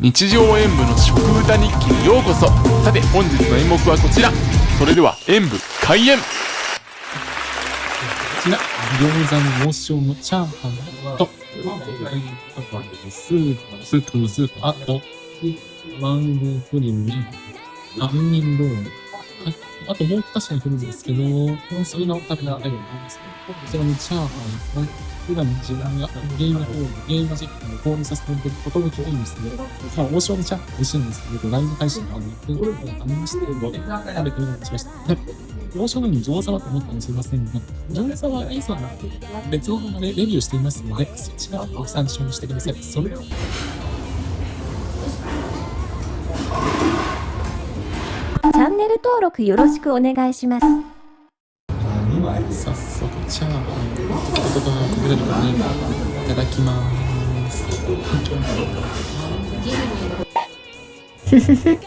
日常演舞の食歌日記にようこそ。さて本日の演目はこちら。それでは演舞開演。こちら餃子の王将のチャーハンと。スープスープのスープ。あとマンゴープリンに杏仁ロール。あともう2品来るんですけど、それの食べられるんですけど、こちらのチャーハンを普段自分がゲームホール、ゲーム実況を購入させていただくことができるんですけど、まあ、王将のチャーハン美味しいんですけど、ライブ配信があって、ありまして、食べてみることしました。王将のに餃子はと思ったかもしれませんが、餃子は A さんが別の動画でレビューしていますので、そちらをご参照してください。それでは。登録よろしくお願いします。早速チャーハンとと食べれるかねいただきます。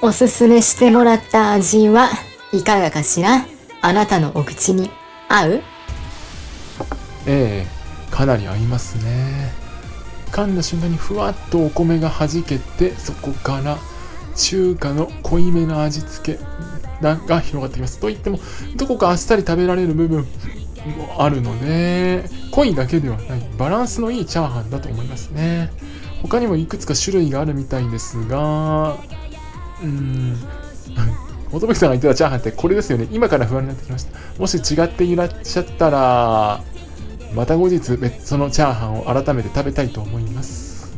おすすめしてもらった味はいかがかしら？あなたのお口に合う？ええかなり合いますね。噛んだ瞬間にふわっとお米がはじけてそこから中華の濃いめの味付けが広がってきます。といっても、どこかあっさり食べられる部分もあるので、濃いだけではない、バランスのいいチャーハンだと思いますね。他にもいくつか種類があるみたいですが、うーん、乙部さんが言ってたチャーハンってこれですよね。今から不安になってきました。もし違っていらっしゃったら、また後日別、そのチャーハンを改めて食べたいと思います。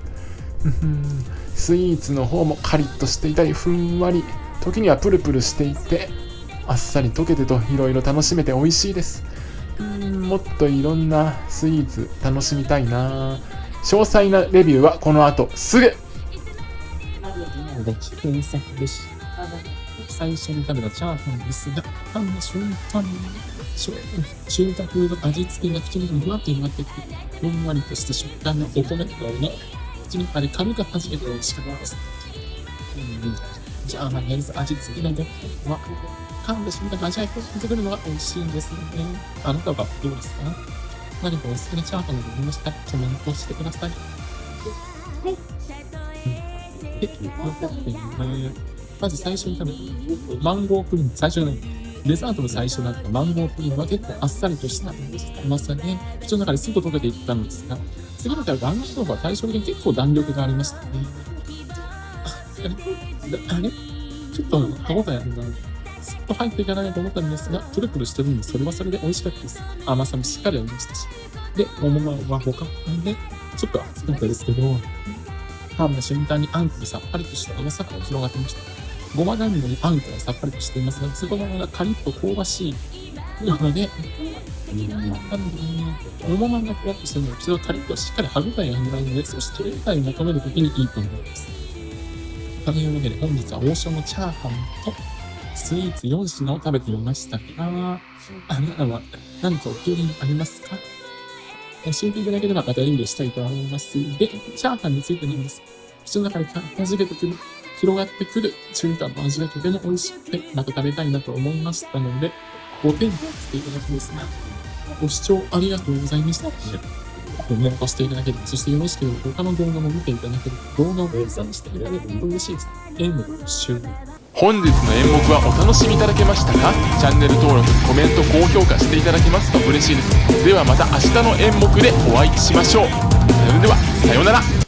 スイーツの方もカリッとしていたりふんわり時にはプルプルしていてあっさり溶けてといろいろ楽しめて美味しいです。うんもっといろんなスイーツ楽しみたいな。詳細なレビューはこの後すぐ。最初に食べたチャーハンですが、噛んだ瞬間に、中華風の味付けが口にふわっと広がってきて、ふんわりとした食感のお米のような口の中で軽く弾けて美味しかったです。うん、じゃあ、まあ、やず味付けのごは、噛んでしまった味わいを出てくるのが美味しいんですよね。あなたはどうですか？何かお好きなチャーハンがありましたらコメントしてください。はい。で、残ってね、まず最初に食べたマンゴープリン、最初のデザートの最初だったマンゴープリンは結構あっさりとした甘さで、口の中ですぐ溶けていったんですが、次の回は弾力は対照的に結構弾力がありましたね。あれ？あれ？ちょっと歯応えあるな。すっと入っていかないと思ったんですが、プルプルしてるんで、それはそれで美味しかったです。甘さもしっかりありましたし。で、桃は他で、ちょっと熱かったですけど、噛んだ瞬間にあんこでさっぱりとした甘さが広がってました。ごま団子にあんこはさっぱりとしていますが、そこのままカリッと香ばしいなので、桃まんがふわっとしてるので、一度カリッとしっかり歯応えがないので、そして手応えを求めるときにいいと思います。というわけで本日は王将のチャーハンとスイーツ4品を食べてみましたが、あなたは何かお気に入りありますか？教えていただければまた演技したいと思いますで、チャーハンについてなんです。口の中で弾けてくる、広がってくる中華の味がとても美味しくて、また食べたいなと思いましたので、5点としていただきますね。ご視聴ありがとうございました。コメントしていただければ、そしてよろしければ他の動画も見ていただければ、動画を拡散していただければ嬉しいです。演目終了。本日の演目はお楽しみいただけましたか？チャンネル登録、コメント、高評価していただけますと嬉しいです。ではまた明日の演目でお会いしましょう。それでは、さようなら。